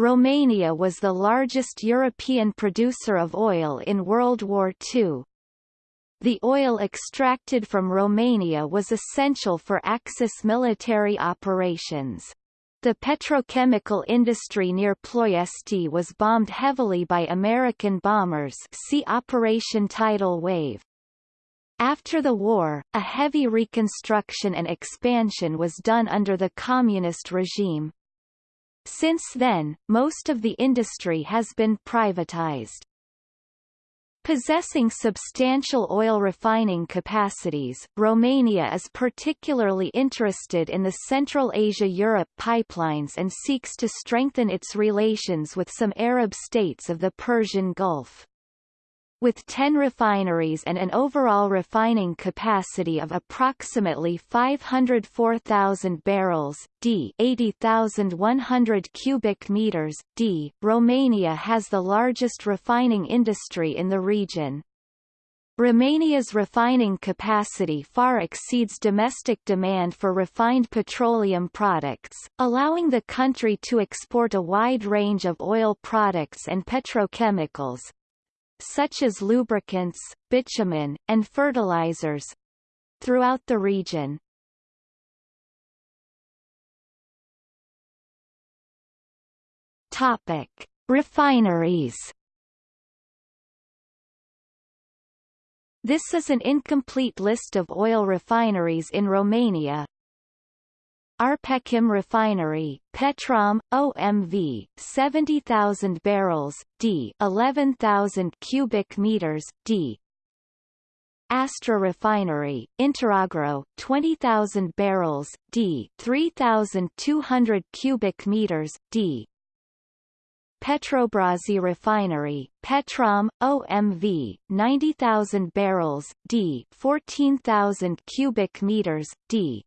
Romania was the largest European producer of oil in World War II. The oil extracted from Romania was essential for Axis military operations. The petrochemical industry near Ploiesti was bombed heavily by American bombers see Operation Tidal Wave. After the war, a heavy reconstruction and expansion was done under the communist regime. Since then, most of the industry has been privatized. Possessing substantial oil refining capacities, Romania is particularly interested in the Central Asia-Europe pipelines and seeks to strengthen its relations with some Arab states of the Persian Gulf. With 10 refineries and an overall refining capacity of approximately 504,000 barrels d 80,100 cubic meters d, Romania has the largest refining industry in the region. Romania's refining capacity far exceeds domestic demand for refined petroleum products, allowing the country to export a wide range of oil products and petrochemicals, such as lubricants, bitumen, and fertilizers throughout the region. Topic: Refineries. This is an incomplete list of oil refineries in Romania, Arpechim Refinery, Petrom, OMV, 70,000 barrels, d 11,000 cubic meters, d. Astra Refinery, Interagro, 20,000 barrels, d 3,200 cubic meters, d. Petrobrazi Refinery, Petrom, OMV, 90,000 barrels, d 14,000 cubic meters, d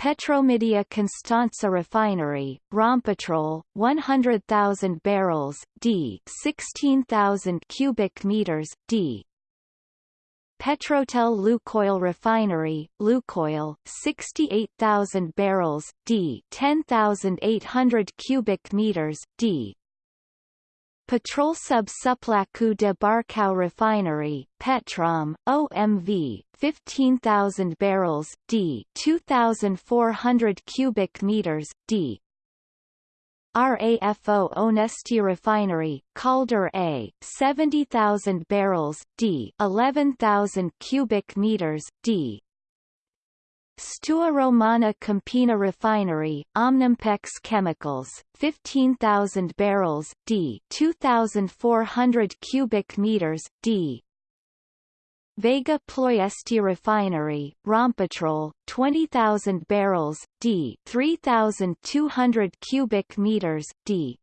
Petromedia Constanța Refinery, Rompetrol, 100,000 barrels, d 16,000 cubic meters, d. Petrotel Lukoil Refinery, Lukoil, 68,000 barrels, d 10,800 cubic meters, d Petrolsub Suplacu de Barcău Refinery, Petrom, OMV, 15,000 barrels, d 2,400 cubic meters, d. RAFO Onesti Refinery, Calder A, 70,000 barrels, d 11,000 cubic meters, d Steaua Romana Câmpina Refinery, Omnimpex Chemicals, 15,000 barrels, d 2,400 cubic meters, d Vega Ploiesti Refinery, Rompetrol, 20,000 barrels, d 3,200 cubic meters, d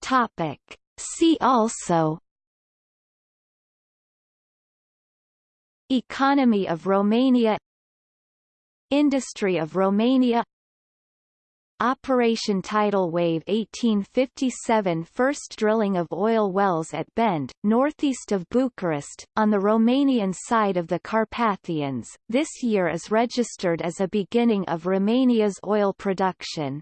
Topic. See also Economy of Romania Industry of Romania Operation Tidal Wave 1857 First drilling of oil wells at Bend, northeast of Bucharest, on the Romanian side of the Carpathians, this year is registered as a beginning of Romania's oil production.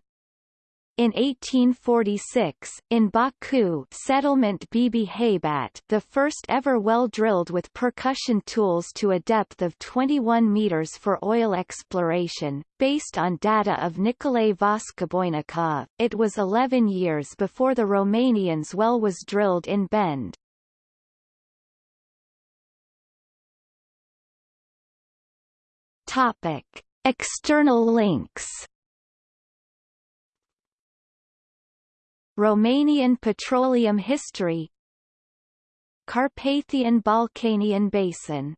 In 1846, in Baku settlement Bibi Haybat the first ever well drilled with percussion tools to a depth of 21 meters for oil exploration, based on data of Nicolae Voskoboinikov, it was 11 years before the Romanians well was drilled in Bend. Topic. External links Romanian petroleum history Carpathian Balkanian Basin